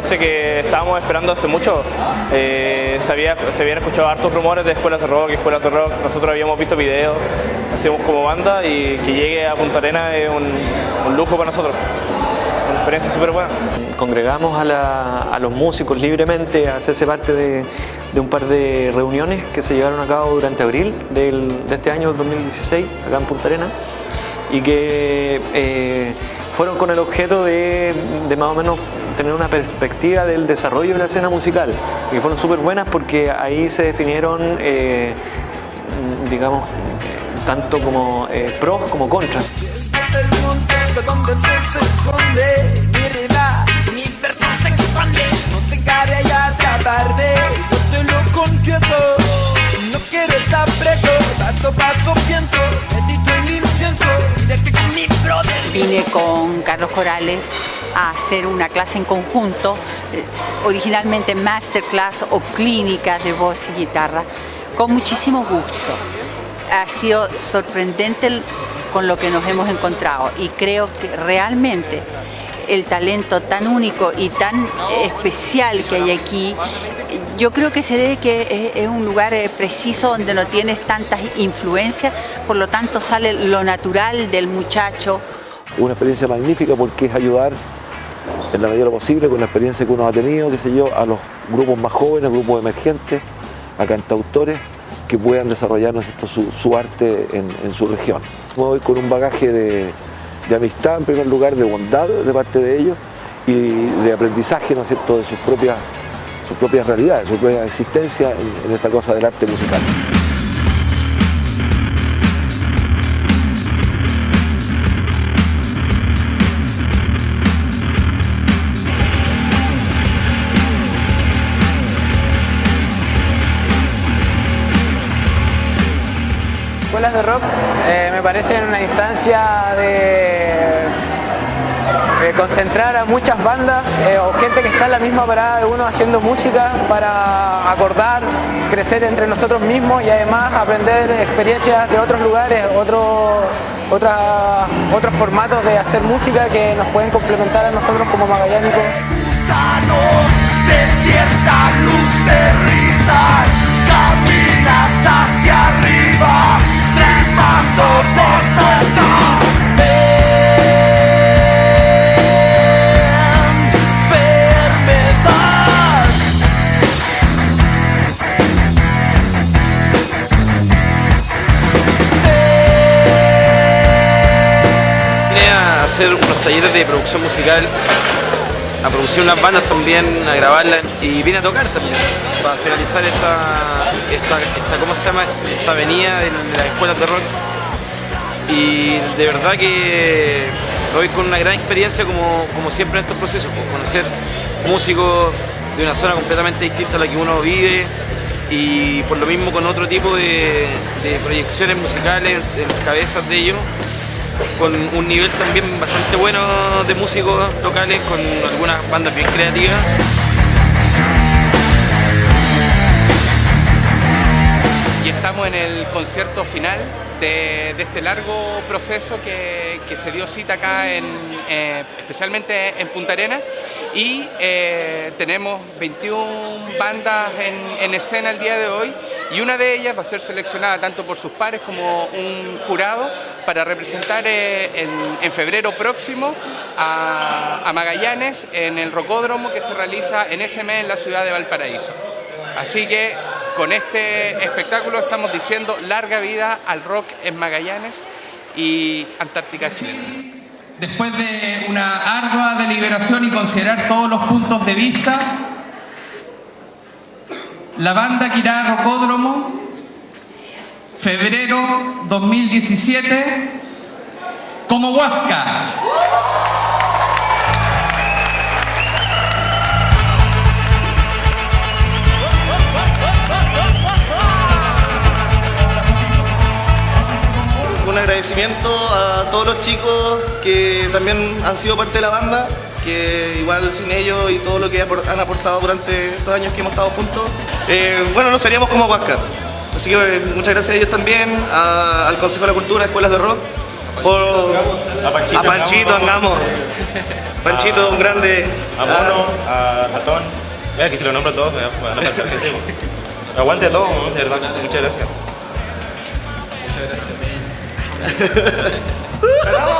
instancia que estábamos esperando hace mucho. Eh, se, había, se habían escuchado hartos rumores de escuelas de rock, escuelas de rock. Nosotros habíamos visto videos, hacíamos como banda y que llegue a Punta Arena es un, lujo para nosotros. Una experiencia súper buena. Congregamos a, los músicos libremente a hacerse parte de, un par de reuniones que se llevaron a cabo durante abril del, de este año 2016 acá en Punta Arena y que eh, fueron con el objeto de, más o menos tener una perspectiva del desarrollo de la escena musical y fueron súper buenas porque ahí se definieron eh, digamos tanto como eh, pros como contras. Vine con Carlos Corales a hacer una clase en conjunto, eh, originalmente masterclass o clínica de voz y guitarra, con muchísimo gusto. Ha sido sorprendente con lo que nos hemos encontrado y creo que realmente el talento tan único y tan especial que hay aquí, yo creo que se debe que es un lugar preciso donde no tienes tantas influencias, por lo tanto sale lo natural del muchacho. Una experiencia magnífica porque es ayudar en la medida de lo posible con la experiencia que uno ha tenido, qué sé yo, a los grupos más jóvenes, grupos emergentes, a cantautores, que puedan desarrollar ¿no su, arte en, su región. Me voy con un bagaje de, amistad, en primer lugar, de bondad de parte de ellos y de aprendizaje ¿no es cierto? de sus propias, sus propias realidades, su propia existencia en, en esta cosa del arte musical. Escuelas de rock eh, me parecen una instancia de, concentrar a muchas bandas eh, o gente que está en la misma parada de uno haciendo música para acordar, crecer entre nosotros mismos y además aprender experiencias de otros lugares, otro, otra, otros formatos de hacer música que nos pueden complementar a nosotros como magallánicos. Hacer unos talleres de producción musical, a producir unas bandas también, a grabarlas y vine a tocar también para finalizar esta, esta, esta ¿cómo se llama? esta avenida de las escuelas de rock y de verdad que hoy con una gran experiencia como, como siempre en estos procesos, pues, conocer músicos de una zona completamente distinta a la que uno vive y por lo mismo con otro tipo de, de proyecciones musicales en las cabezas de ellos con un nivel también bastante bueno de músicos locales, con algunas bandas bien creativas. Y estamos en el concierto final de, este largo proceso que, que, se dio cita acá, en, eh, especialmente en Punta Arena. Y eh, tenemos 21 bandas en escena el día de hoy y una de ellas va a ser seleccionada tanto por sus pares como un jurado para representar eh, en, febrero próximo a, a, Magallanes en el rocódromo que se realiza en ese mes en la ciudad de Valparaíso. Así que con este espectáculo estamos diciendo larga vida al rock en Magallanes y Antártica chilena. Después de una ardua deliberación y considerar todos los puntos de vista, la banda Quirá Rocódromo, febrero 2017, como Huasca. Un agradecimiento a todos los chicos que también han sido parte de la banda, que igual sin ellos y todo lo que han aportado durante estos años que hemos estado juntos, eh, bueno, no seríamos como Huáscar. Así que eh, muchas gracias a ellos también, a, al Consejo de la Cultura, Escuelas de Rock, por, a Panchito, a Panchito Angamos. Panchito, un grande. A Mono, a Tatón. Mira que si lo nombro a todos me van a. Aguante a todos, ¿no? de verdad. Muchas gracias. Muchas gracias.